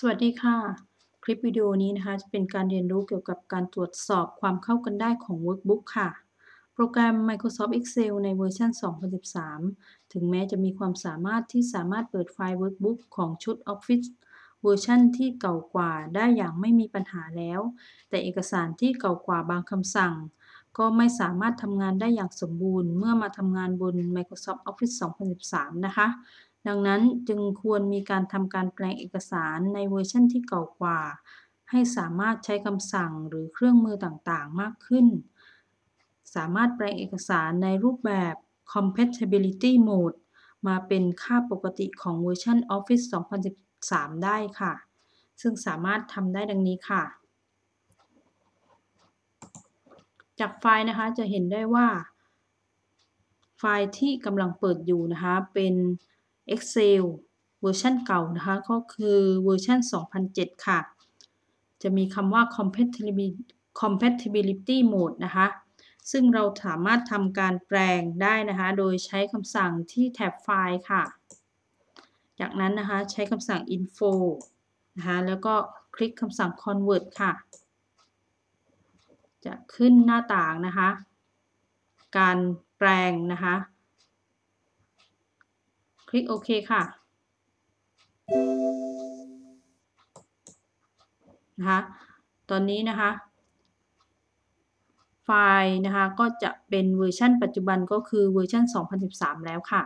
สวัสดีค่ะ คลิปวิดีโอนี้นะคะ จะเป็นการเรียนรู้เกี่ยวกับการตรวจสอบความเข้ากันได้ของ Workbook ค่ะ โปรแกรม Microsoft Excel ในเวอร์ชัน 2013 ถึงแม้จะมีความสามารถที่สามารถเปิดไฟล์ Workbook ของชุด Office เวอร์ชันที่เก่ากว่าได้อย่างไม่มีปัญหาแล้ว แต่เอกสารที่เก่ากว่าบางคำสั่ง ก็ไม่สามารถทำงานได้อย่างสมบูรณ์ เมื่อมาทำงานบน Microsoft Office 2013 นะคะ ดังนั้นจึงควรมีการทำการแปลงเอกสารในเวอร์ชันที่เก่ากว่า ให้สามารถใช้คำสั่งหรือเครื่องมือต่างๆ มากขึ้น สามารถแปลงเอกสารในรูปแบบ Compatibility Mode มาเป็นค่าปกติของเวอร์ชัน Office 2013 ได้ค่ะ ซึ่งสามารถทำได้ดังนี้ค่ะ จากไฟล์นะคะจะเห็นได้ว่า ไฟล์ที่กำลังเปิดอยู่นะคะเป็น Excel เวอร์ชันเก่านะคะ ก็คือเวอร์ชัน2007 ค่ะ จะมีคำว่า compatibility mode นะคะ ซึ่งเราสามารถทำการแปลงได้นะคะ โดยใช้คำสั่งที่แท็บไฟล์ค่ะ จากนั้นนะคะใช้คำสั่ง info นะคะแล้วก็คลิกคำสั่ง convert ค่ะ จะขึ้นหน้าต่างนะคะ การแปลงนะคะ คลิกโอเคค่ะนะคะตอนนี้นะคะ ไฟล์นะคะก็จะเป็นเวอร์ชันปัจจุบันก็คือเวอร์ชัน2013 แล้วค่ะ